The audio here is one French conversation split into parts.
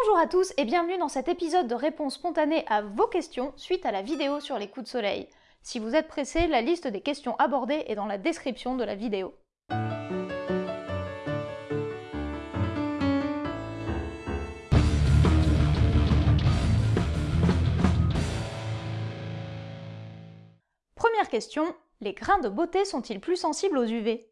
Bonjour à tous et bienvenue dans cet épisode de réponse spontanée à vos questions suite à la vidéo sur les coups de soleil. Si vous êtes pressé, la liste des questions abordées est dans la description de la vidéo. Première question, les grains de beauté sont-ils plus sensibles aux UV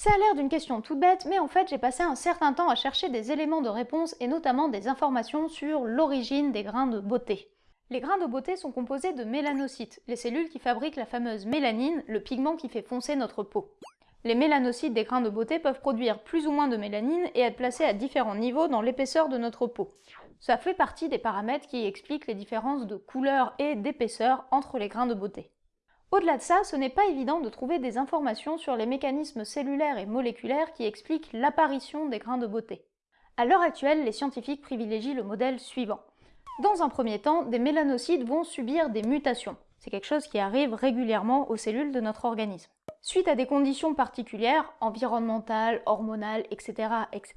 ça a l'air d'une question toute bête, mais en fait j'ai passé un certain temps à chercher des éléments de réponse et notamment des informations sur l'origine des grains de beauté. Les grains de beauté sont composés de mélanocytes, les cellules qui fabriquent la fameuse mélanine, le pigment qui fait foncer notre peau. Les mélanocytes des grains de beauté peuvent produire plus ou moins de mélanine et être placés à différents niveaux dans l'épaisseur de notre peau. Ça fait partie des paramètres qui expliquent les différences de couleur et d'épaisseur entre les grains de beauté. Au-delà de ça, ce n'est pas évident de trouver des informations sur les mécanismes cellulaires et moléculaires qui expliquent l'apparition des grains de beauté. À l'heure actuelle, les scientifiques privilégient le modèle suivant. Dans un premier temps, des mélanocytes vont subir des mutations. C'est quelque chose qui arrive régulièrement aux cellules de notre organisme. Suite à des conditions particulières, environnementales, hormonales, etc., etc.,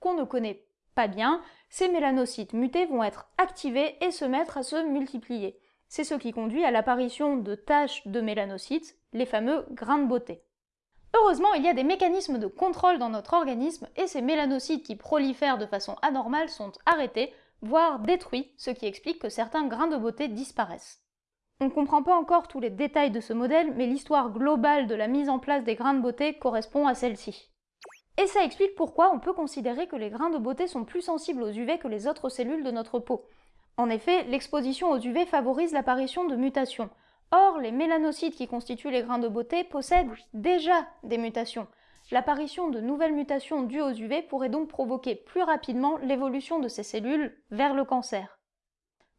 qu'on ne connaît pas bien, ces mélanocytes mutés vont être activés et se mettre à se multiplier. C'est ce qui conduit à l'apparition de taches de mélanocytes, les fameux grains de beauté. Heureusement, il y a des mécanismes de contrôle dans notre organisme et ces mélanocytes qui prolifèrent de façon anormale sont arrêtés, voire détruits, ce qui explique que certains grains de beauté disparaissent. On ne comprend pas encore tous les détails de ce modèle, mais l'histoire globale de la mise en place des grains de beauté correspond à celle-ci. Et ça explique pourquoi on peut considérer que les grains de beauté sont plus sensibles aux UV que les autres cellules de notre peau. En effet, l'exposition aux UV favorise l'apparition de mutations. Or, les mélanocytes qui constituent les grains de beauté possèdent déjà des mutations. L'apparition de nouvelles mutations dues aux UV pourrait donc provoquer plus rapidement l'évolution de ces cellules vers le cancer.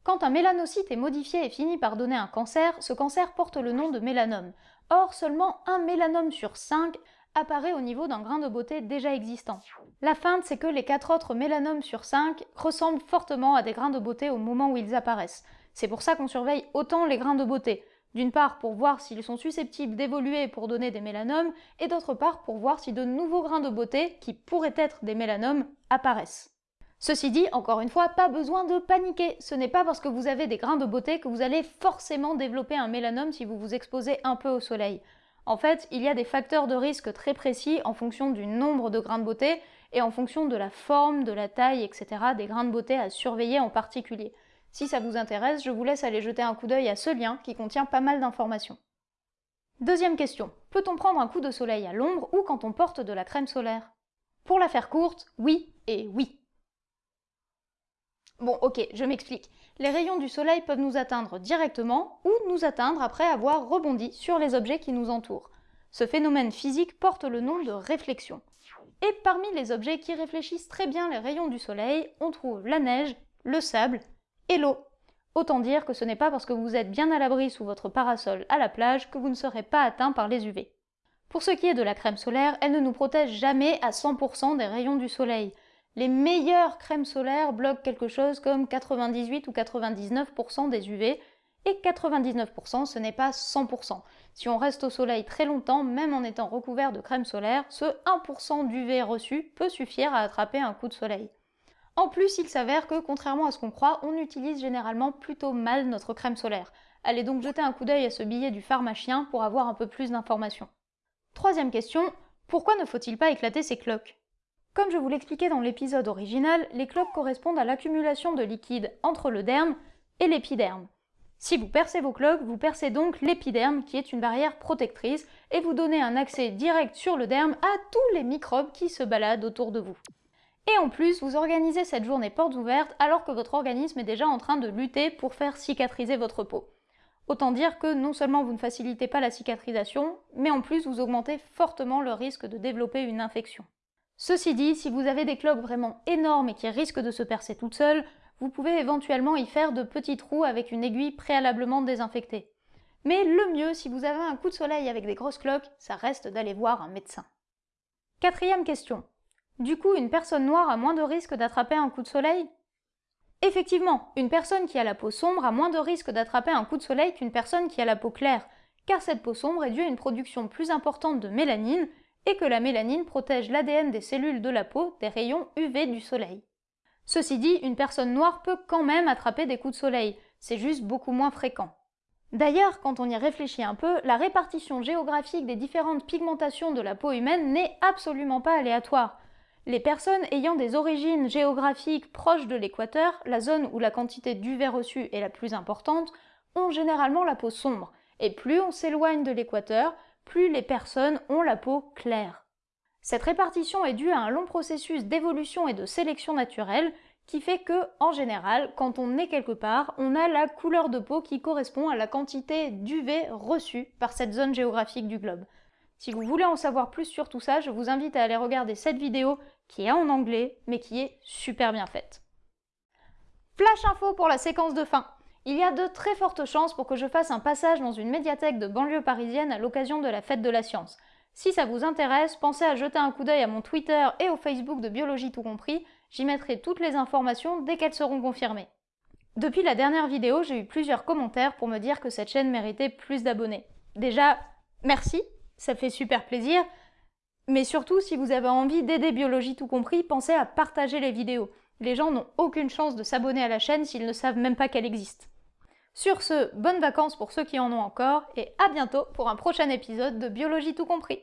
Quand un mélanocyte est modifié et finit par donner un cancer, ce cancer porte le nom de mélanome. Or, seulement un mélanome sur 5 apparaît au niveau d'un grain de beauté déjà existant. La feinte, c'est que les 4 autres mélanomes sur 5 ressemblent fortement à des grains de beauté au moment où ils apparaissent. C'est pour ça qu'on surveille autant les grains de beauté. D'une part pour voir s'ils sont susceptibles d'évoluer pour donner des mélanomes, et d'autre part pour voir si de nouveaux grains de beauté, qui pourraient être des mélanomes, apparaissent. Ceci dit, encore une fois, pas besoin de paniquer. Ce n'est pas parce que vous avez des grains de beauté que vous allez forcément développer un mélanome si vous vous exposez un peu au soleil. En fait, il y a des facteurs de risque très précis en fonction du nombre de grains de beauté et en fonction de la forme, de la taille, etc. des grains de beauté à surveiller en particulier. Si ça vous intéresse, je vous laisse aller jeter un coup d'œil à ce lien qui contient pas mal d'informations. Deuxième question. Peut-on prendre un coup de soleil à l'ombre ou quand on porte de la crème solaire? Pour la faire courte, oui et oui. Bon, ok, je m'explique. Les rayons du soleil peuvent nous atteindre directement ou nous atteindre après avoir rebondi sur les objets qui nous entourent. Ce phénomène physique porte le nom de réflexion. Et parmi les objets qui réfléchissent très bien les rayons du soleil, on trouve la neige, le sable et l'eau. Autant dire que ce n'est pas parce que vous êtes bien à l'abri sous votre parasol à la plage que vous ne serez pas atteint par les UV. Pour ce qui est de la crème solaire, elle ne nous protège jamais à 100% des rayons du soleil. Les meilleures crèmes solaires bloquent quelque chose comme 98 ou 99% des UV, et 99% ce n'est pas 100%. Si on reste au soleil très longtemps, même en étant recouvert de crème solaire, ce 1% d'UV reçu peut suffire à attraper un coup de soleil. En plus, il s'avère que, contrairement à ce qu'on croit, on utilise généralement plutôt mal notre crème solaire. Allez donc jeter un coup d'œil à ce billet du pharmacien pour avoir un peu plus d'informations. Troisième question, pourquoi ne faut-il pas éclater ces cloques? Comme je vous l'expliquais dans l'épisode original, les cloques correspondent à l'accumulation de liquide entre le derme et l'épiderme. Si vous percez vos cloques, vous percez donc l'épiderme qui est une barrière protectrice et vous donnez un accès direct sur le derme à tous les microbes qui se baladent autour de vous. Et en plus, vous organisez cette journée portes ouvertes alors que votre organisme est déjà en train de lutter pour faire cicatriser votre peau. Autant dire que non seulement vous ne facilitez pas la cicatrisation, mais en plus vous augmentez fortement le risque de développer une infection. Ceci dit, si vous avez des cloques vraiment énormes et qui risquent de se percer toutes seules, vous pouvez éventuellement y faire de petits trous avec une aiguille préalablement désinfectée. Mais le mieux, si vous avez un coup de soleil avec des grosses cloques, ça reste d'aller voir un médecin. Quatrième question. Du coup, une personne noire a moins de risque d'attraper un coup de soleil? Effectivement, une personne qui a la peau sombre a moins de risque d'attraper un coup de soleil qu'une personne qui a la peau claire, car cette peau sombre est due à une production plus importante de mélanine, et que la mélanine protège l'ADN des cellules de la peau des rayons UV du soleil. Ceci dit, une personne noire peut quand même attraper des coups de soleil, c'est juste beaucoup moins fréquent. D'ailleurs, quand on y réfléchit un peu, la répartition géographique des différentes pigmentations de la peau humaine n'est absolument pas aléatoire. Les personnes ayant des origines géographiques proches de l'équateur, la zone où la quantité d'UV reçue est la plus importante, ont généralement la peau sombre, et plus on s'éloigne de l'équateur, plus les personnes ont la peau claire. Cette répartition est due à un long processus d'évolution et de sélection naturelle qui fait que, en général, quand on est quelque part, on a la couleur de peau qui correspond à la quantité d'UV reçue par cette zone géographique du globe. Si vous voulez en savoir plus sur tout ça, je vous invite à aller regarder cette vidéo qui est en anglais, mais qui est super bien faite. Flash info pour la séquence de fin. Il y a de très fortes chances pour que je fasse un passage dans une médiathèque de banlieue parisienne à l'occasion de la fête de la science. Si ça vous intéresse, pensez à jeter un coup d'œil à mon Twitter et au Facebook de Biologie tout compris, j'y mettrai toutes les informations dès qu'elles seront confirmées. Depuis la dernière vidéo, j'ai eu plusieurs commentaires pour me dire que cette chaîne méritait plus d'abonnés. Déjà, merci, ça fait super plaisir, mais surtout, si vous avez envie d'aider Biologie tout compris, pensez à partager les vidéos. Les gens n'ont aucune chance de s'abonner à la chaîne s'ils ne savent même pas qu'elle existe. Sur ce, bonnes vacances pour ceux qui en ont encore, et à bientôt pour un prochain épisode de Biologie tout compris